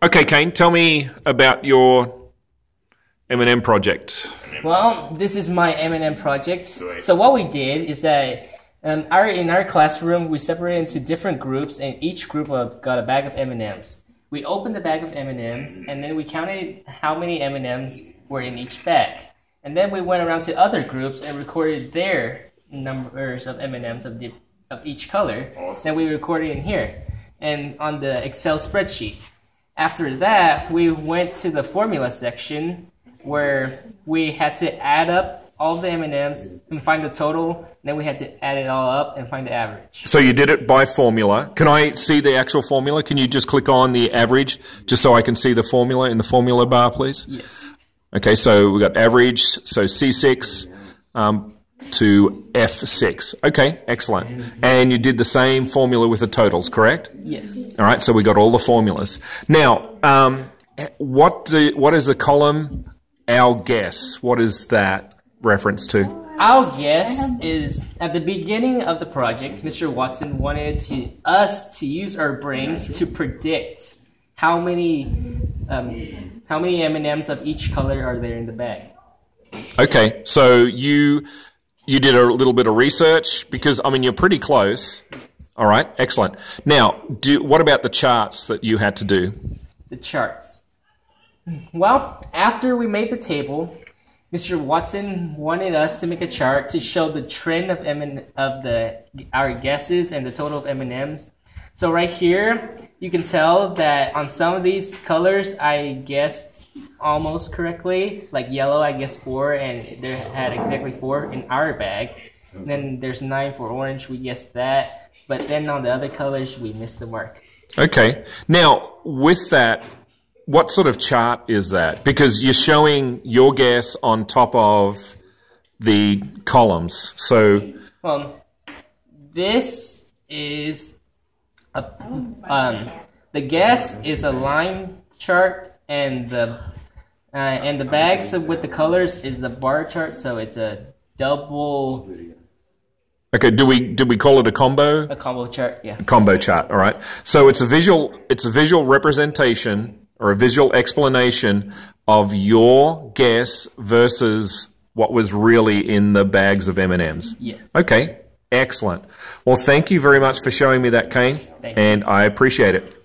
Okay, Kane, tell me about your M&M project. Well, this is my M&M project. So what we did is that um, our in our classroom we separated into different groups, and each group got a bag of M&Ms. We opened the bag of M&Ms, and then we counted how many M&Ms were in each bag. And then we went around to other groups and recorded their numbers of M&Ms of, the, of each color. Then we recorded in here and on the Excel spreadsheet. After that, we went to the formula section where we had to add up all the M&Ms and find the total. Then we had to add it all up and find the average. So you did it by formula. Can I see the actual formula? Can you just click on the average just so I can see the formula in the formula bar, please? Yes. Okay, so we got average, so C6 um, to F6. Okay, excellent. And you did the same formula with the totals, correct? Yes. All right, so we got all the formulas. Now, um, what do, what is the column? Our guess. What is that reference to? Our guess is at the beginning of the project, Mr. Watson wanted to us to use our brains to predict how many um, how many M&Ms of each color are there in the bag. Okay, so you you did a little bit of research because I mean you're pretty close. All right, excellent. Now, do what about the charts that you had to do? The charts. Well, after we made the table, Mr. Watson wanted us to make a chart to show the trend of M of the our guesses and the total of M&Ms. So right here, you can tell that on some of these colors, I guessed almost correctly. Like yellow, I guessed four, and they had exactly four in our bag. And then there's nine for orange, we guessed that. But then on the other colors, we missed the mark. Okay. Now, with that, what sort of chart is that? Because you're showing your guess on top of the columns. So, Um, this is a, um, the guess is a line chart, and the uh, and the bags with the colors is the bar chart. So it's a double okay, do we did we call it a combo? a combo chart. Yeah. combo chart. All right. So it's a visual. It's a visual representation or a visual explanation of your guess versus what was really in the bags of M and M's. Yes. Okay. Excellent. Well, thank you very much for showing me that, Kane, Thank you. and I appreciate it.